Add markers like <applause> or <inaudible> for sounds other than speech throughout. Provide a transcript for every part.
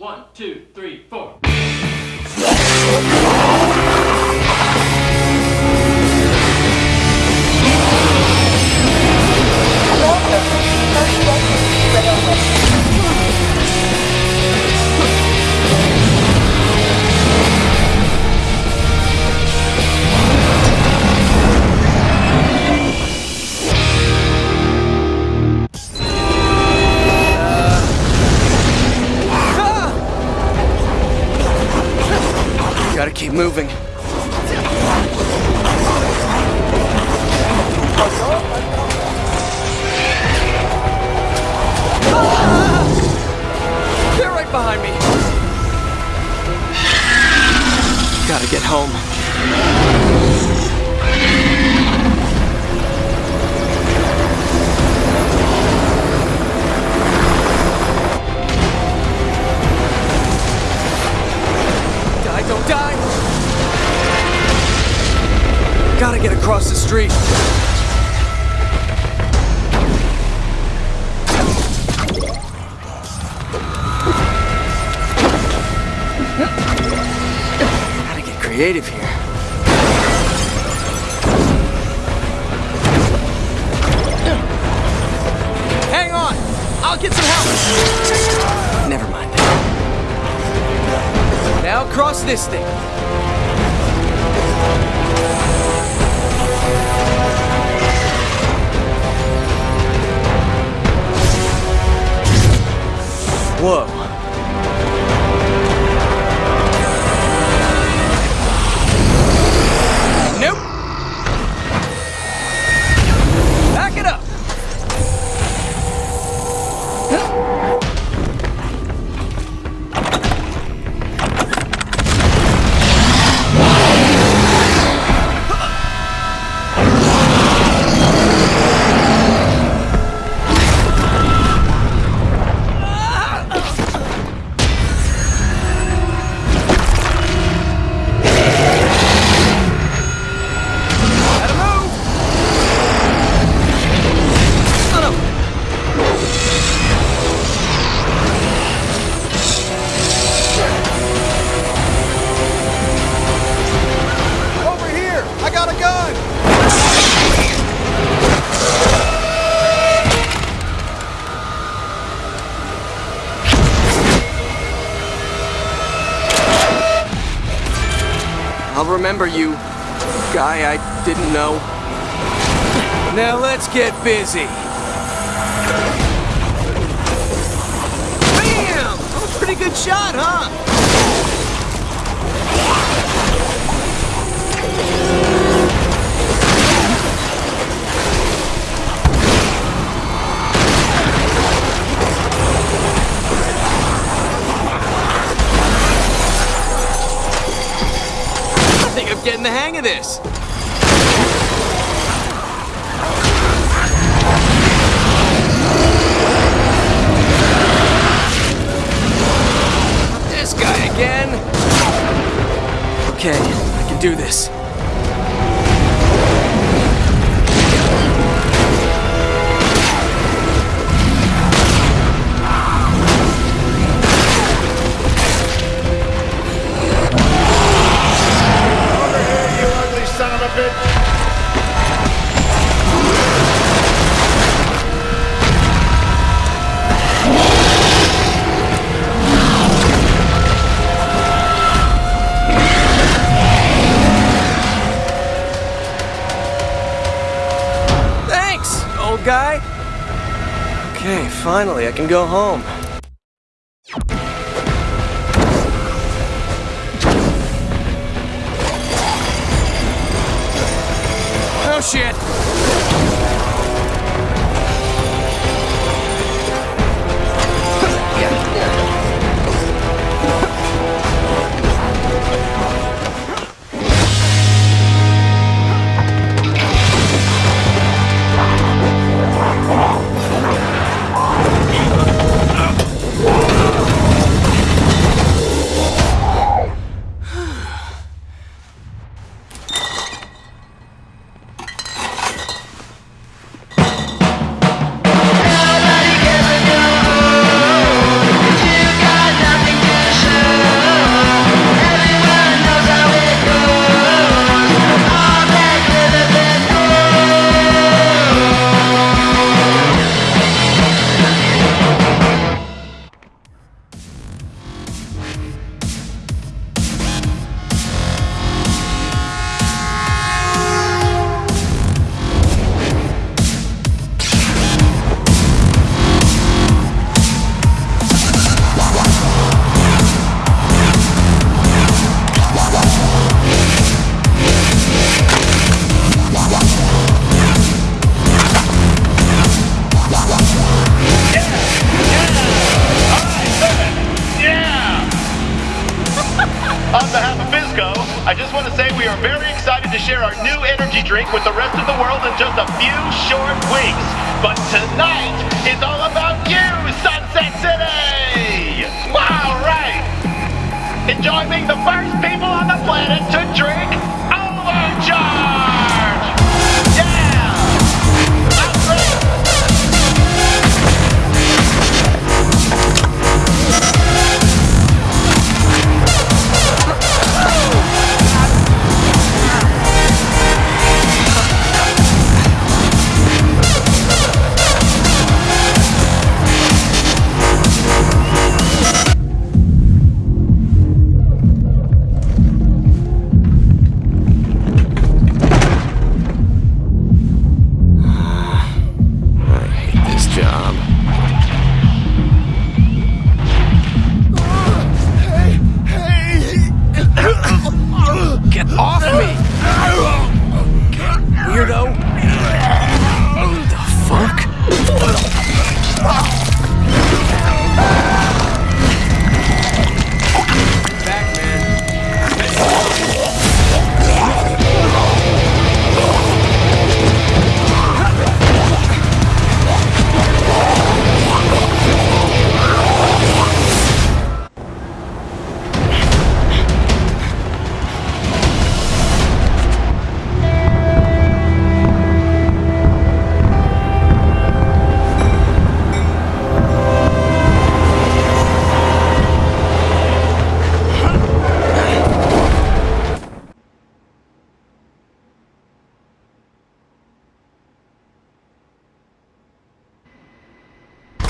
One, two, three, four. Keep moving. They're right behind me. Gotta get home. Across the street. Gotta get creative here. Hang on! I'll get some help! Never mind. Now cross this thing. 우와 know. Now let's get busy. Bam! I'm a pretty good shot, huh? I think I'm getting the hang of. This Okay, I can do this. Okay, finally, I can go home. Oh shit!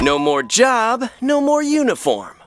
No more job, no more uniform.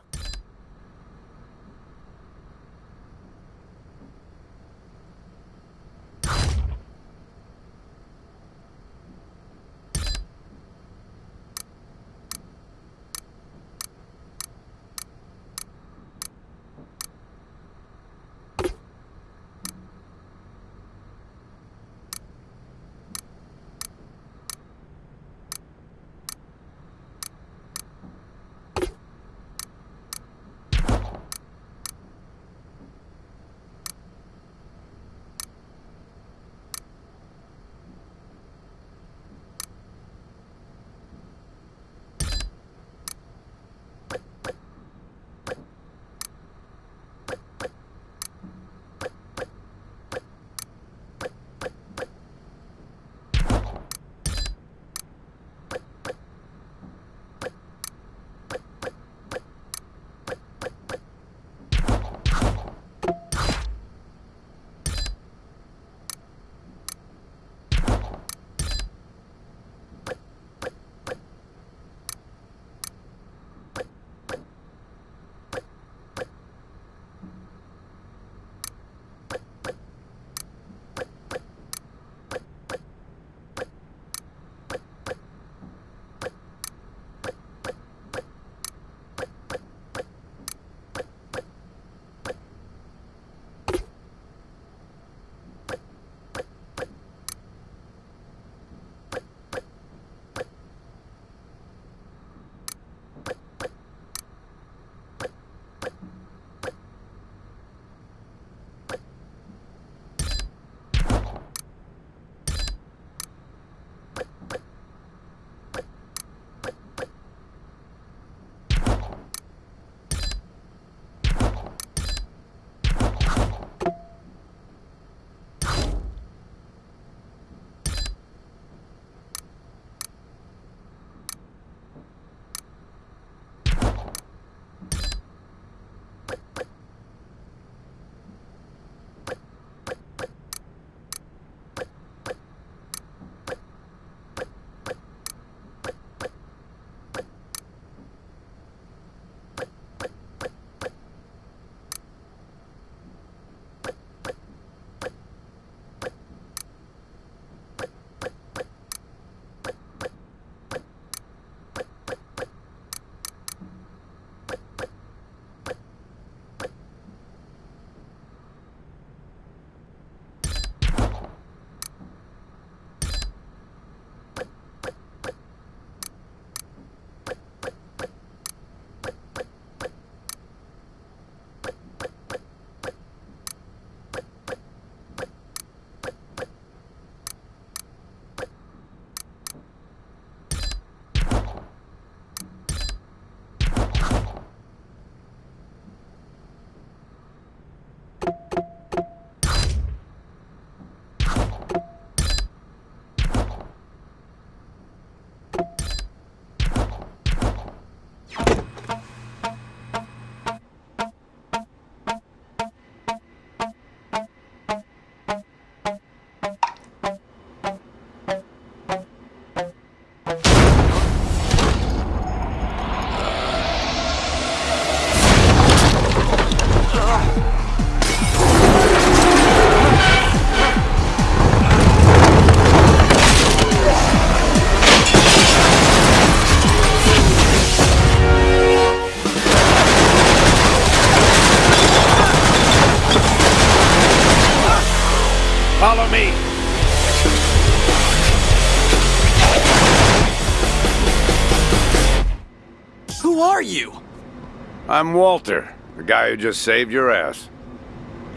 I'm Walter, the guy who just saved your ass.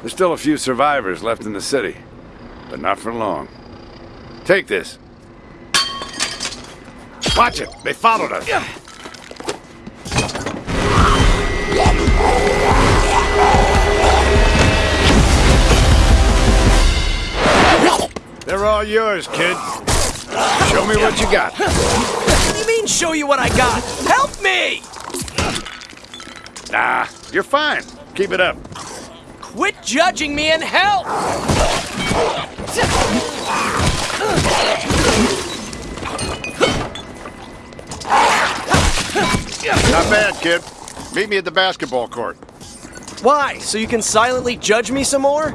There's still a few survivors left in the city, but not for long. Take this. Watch it! They followed us! They're all yours, kid. Show me what you got. What do you mean, show you what I got? Help me! Nah, you're fine. Keep it up. Quit judging me and help! Not bad, kid. Meet me at the basketball court. Why? So you can silently judge me some more?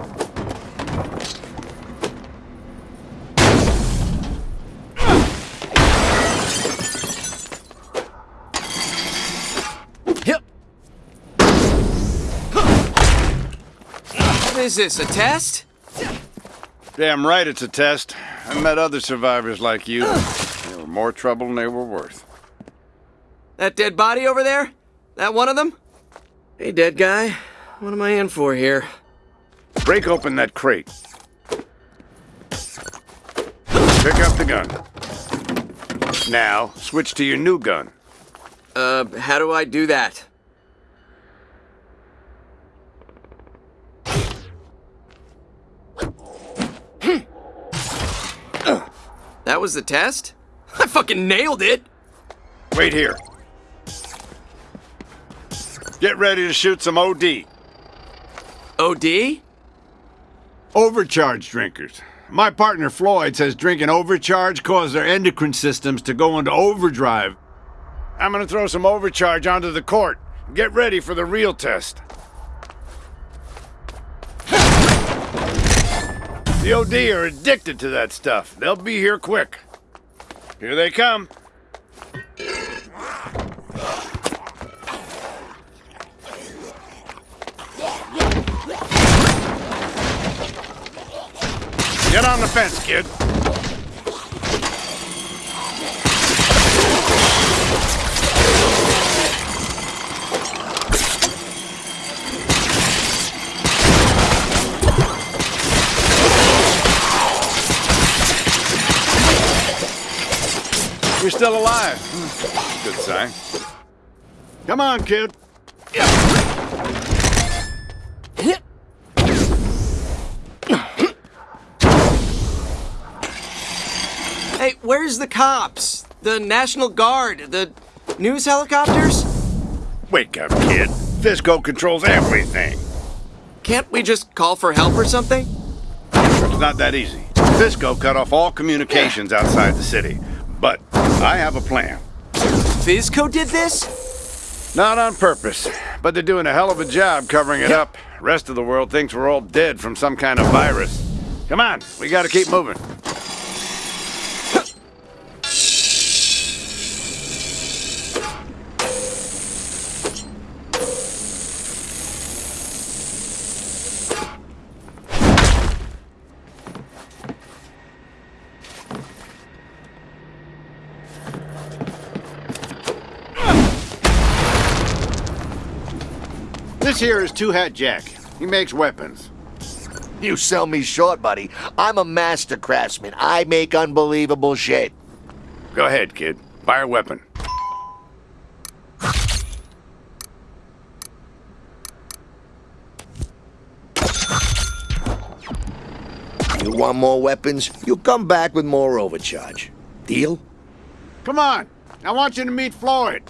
Is this, a test? Damn right it's a test. I met other survivors like you. They were more trouble than they were worth. That dead body over there? That one of them? Hey, dead guy. What am I in for here? Break open that crate. Pick up the gun. Now, switch to your new gun. Uh, how do I do that? That was the test? <laughs> I fucking nailed it! Wait here. Get ready to shoot some OD. OD? Overcharge drinkers. My partner Floyd says drinking overcharge causes their endocrine systems to go into overdrive. I'm gonna throw some overcharge onto the court. Get ready for the real test. The OD are addicted to that stuff. They'll be here quick. Here they come. Get on the fence, kid. You're still alive. Good sign. Come on, kid. Hey, where's the cops? The National Guard? The news helicopters? Wake up, kid. FizCo controls everything. Can't we just call for help or something? It's not that easy. FizCo cut off all communications outside the city. I have a plan. FizCo did this? Not on purpose, but they're doing a hell of a job covering it up. Rest of the world thinks we're all dead from some kind of virus. Come on, we gotta keep moving. Here is Two Hat Jack. He makes weapons. You sell me short, buddy. I'm a master craftsman. I make unbelievable shit. Go ahead, kid. Fire a weapon. You want more weapons? You come back with more overcharge. Deal? Come on. I want you to meet Floyd.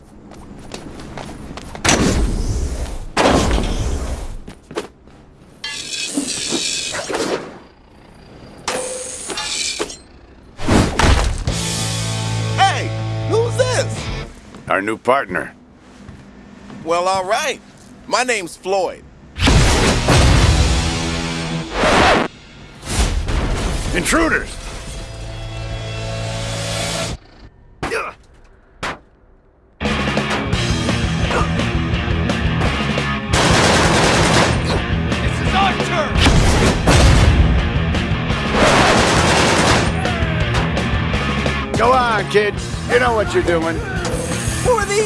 our new partner. Well, all right. My name's Floyd. Intruders! Go on, kid. You know what you're doing.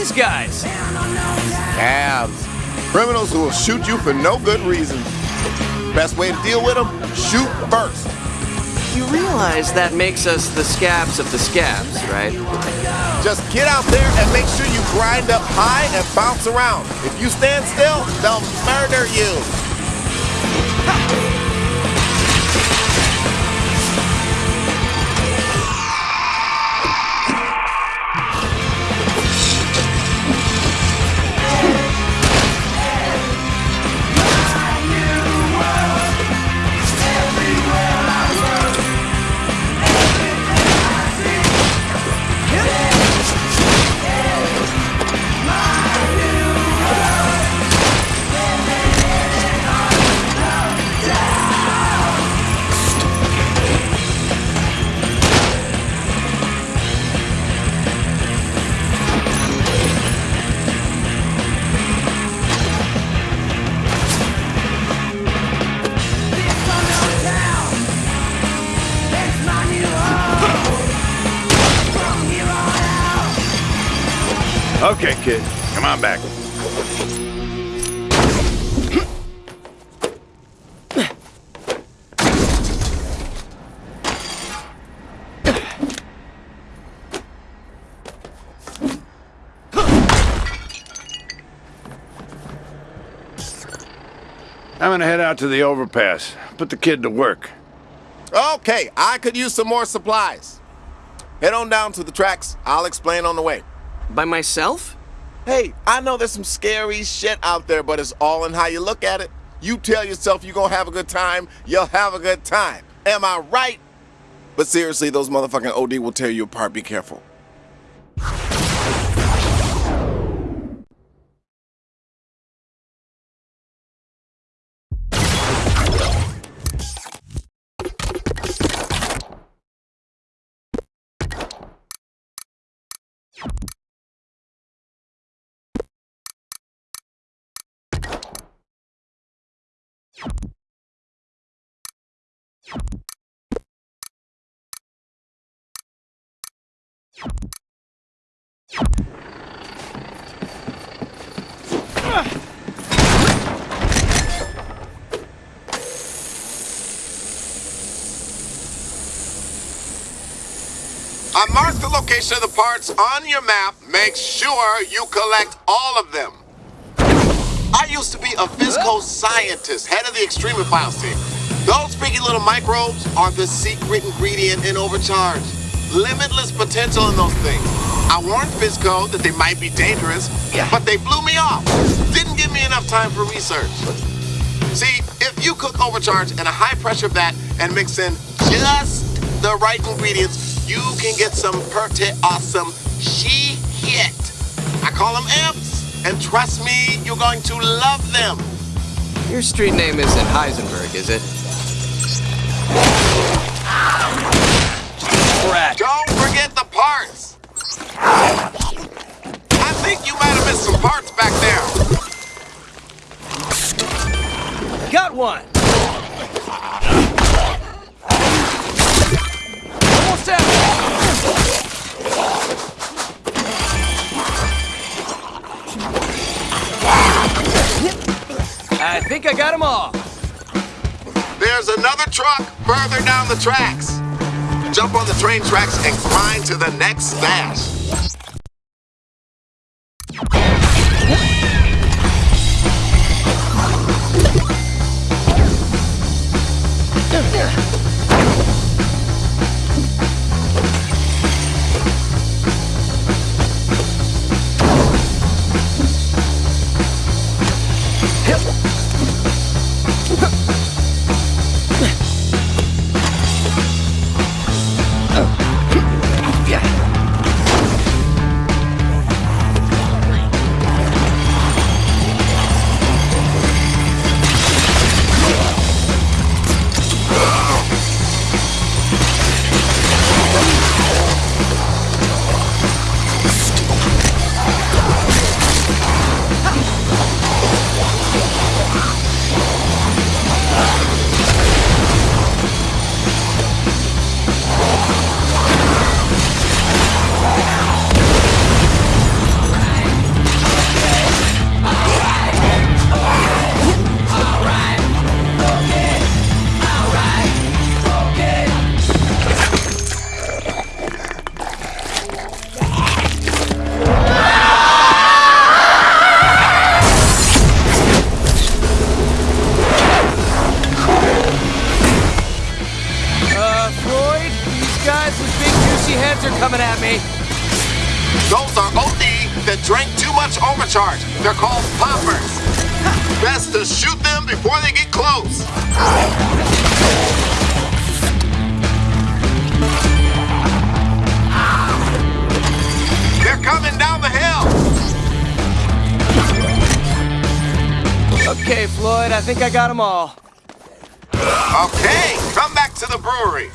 These guys? Scabs. Criminals who will shoot you for no good reason. Best way to deal with them? Shoot first. You realize that makes us the scabs of the scabs, right? Just get out there and make sure you grind up high and bounce around. If you stand still, they'll murder you. I'm gonna head out to the overpass. Put the kid to work. Okay, I could use some more supplies. Head on down to the tracks. I'll explain on the way. By myself? Hey, I know there's some scary shit out there, but it's all in how you look at it. You tell yourself you're gonna have a good time, you'll have a good time. Am I right? But seriously, those motherfucking OD will tear you apart. Be careful. I marked the location of the parts on your map. Make sure you collect all of them. I used to be a FizCo scientist, head of the extreme Extremophiles team. Those freaky little microbes are the secret ingredient in Overcharge. Limitless potential in those things. I warned FizCo that they might be dangerous, but they blew me off. Didn't give me enough time for research. See, if you cook Overcharge in a high pressure vat and mix in just the right ingredients, you can get some pretty awesome she hit. I call them amps, and trust me, you're going to love them. Your street name isn't Heisenberg, is it? Brat. Don't forget the parts. I think you might have missed some parts back there. Got one! Almost out! I think I got them all. There's another truck further down the tracks. Jump on the train tracks and grind to the next stash. Think I got them all. Okay, come back to the brewery.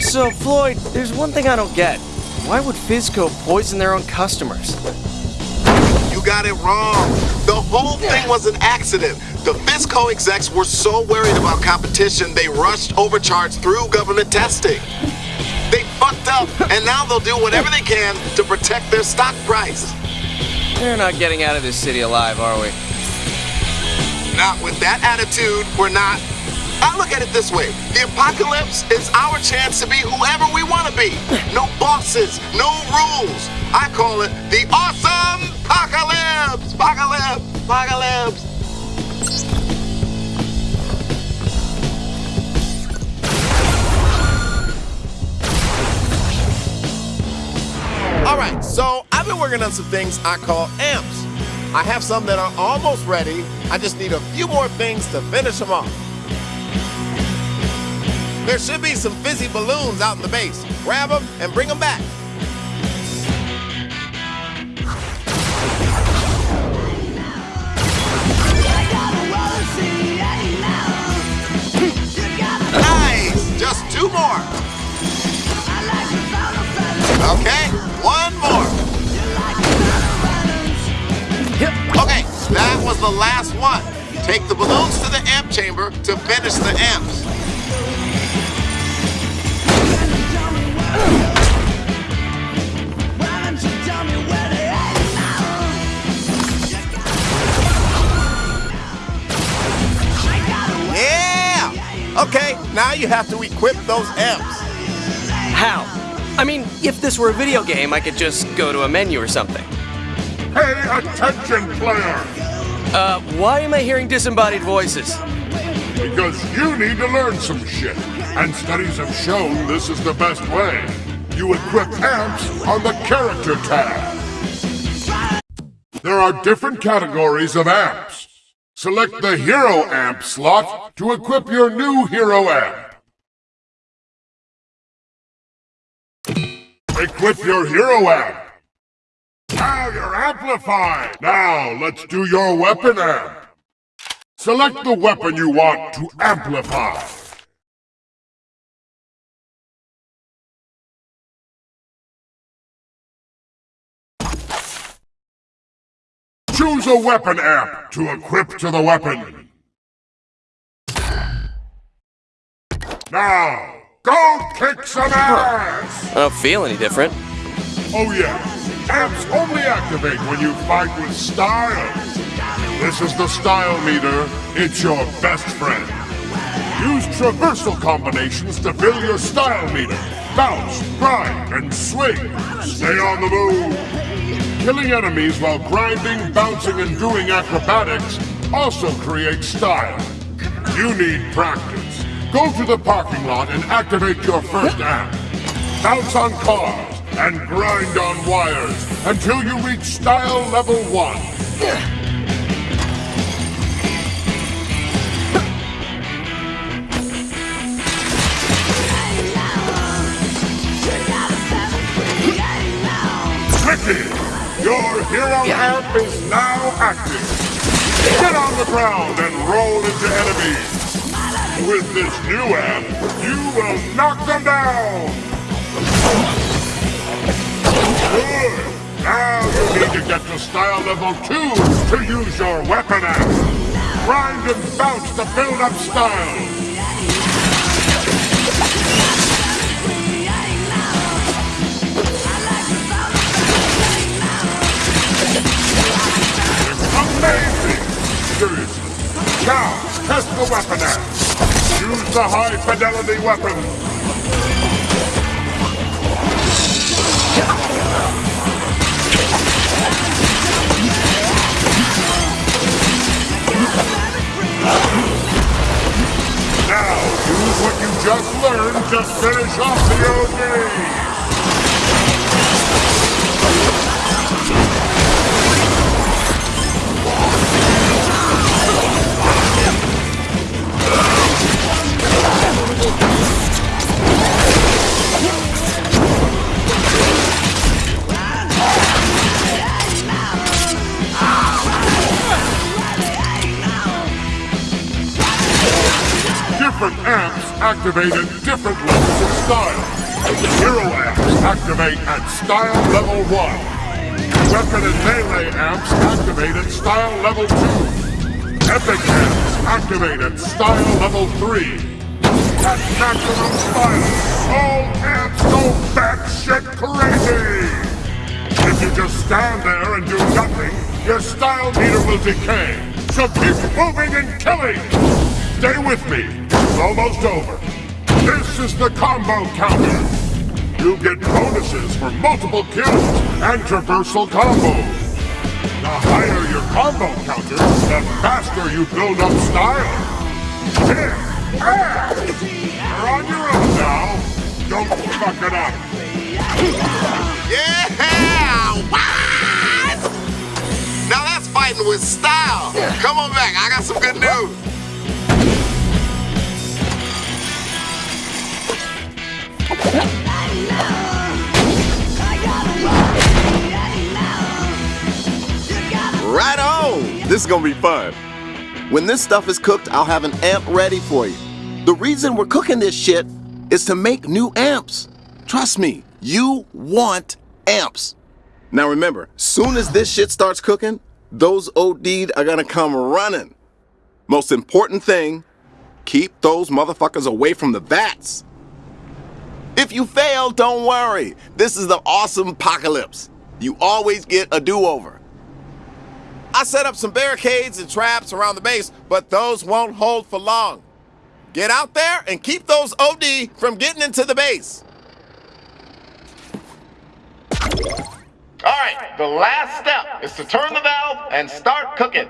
So, Floyd, there's one thing I don't get. Why would FizCo poison their own customers? You got it wrong. The whole thing was an accident. The FizCo execs were so worried about competition, they rushed overcharge through government testing. They fucked up, and now they'll do whatever they can to protect their stock price. They're not getting out of this city alive, are we? Not with that attitude, we're not. I look at it this way. The apocalypse is our chance to be whoever we want to be. No bosses, no rules. I call it the awesome apocalypse. Apocalypse. Apocalypse. All right, so I've been working on some things I call amps. I have some that are almost ready. I just need a few more things to finish them off. There should be some fizzy balloons out in the base. Grab them and bring them back. Nice. Just two more. Okay, one more. Okay, that was the last one. Take the balloons to the amp chamber to finish the amps. Okay, now you have to equip those amps. How? I mean, if this were a video game, I could just go to a menu or something. Pay attention, player! Uh, why am I hearing disembodied voices? Because you need to learn some shit. And studies have shown this is the best way. You equip amps on the character tab. There are different categories of amps. Select the hero amp slot to equip your new hero amp. Equip your hero amp. Now you're amplified. Now let's do your weapon amp. Select the weapon you want to amplify. Choose a weapon amp to equip to the weapon. Now, go kick some ass! I don't feel any different. Oh yeah, amps only activate when you fight with style. This is the style meter. It's your best friend. Use traversal combinations to fill your style meter. Bounce, grind, and swing. Stay on the move. Killing enemies while grinding, bouncing, and doing acrobatics also creates style. You need practice. Go to the parking lot and activate your first amp. Bounce on cars and grind on wires until you reach style level 1. Hero amp is now active. Get on the ground and roll into enemies. With this new amp, you will knock them down. Good. Now you need to get to style level 2 to use your weapon amp. Grind and bounce to build up style. Now, test the weapon out. Use the high-fidelity weapon. Now, use what you just learned to finish off at different levels of style. Hero amps activate at style level 1. Weapon and melee amps activate at style level 2. Epic amps activate at style level 3. At maximum style, all amps go batshit crazy! If you just stand there and do nothing, your style meter will decay. So keep moving and killing! Stay with me. It's almost over. This is the combo counter. You get bonuses for multiple kills and traversal combos. The higher your combo counter, the faster you build up style. Here, ah! You're on your own now. Don't fuck it up. <laughs> Yeah! What? Now that's fighting with style. Come on back. I got some good news. Right on! This is gonna be fun. When this stuff is cooked, I'll have an amp ready for you. The reason we're cooking this shit is to make new amps. Trust me, you want amps. Now remember, soon as this shit starts cooking, those OD'd are gonna come running. Most important thing, keep those motherfuckers away from the vats. If you fail, don't worry. This is the awesome apocalypse. You always get a do-over. I set up some barricades and traps around the base, but those won't hold for long. Get out there and keep those OD from getting into the base. All right, the last step is to turn the valve and start cooking.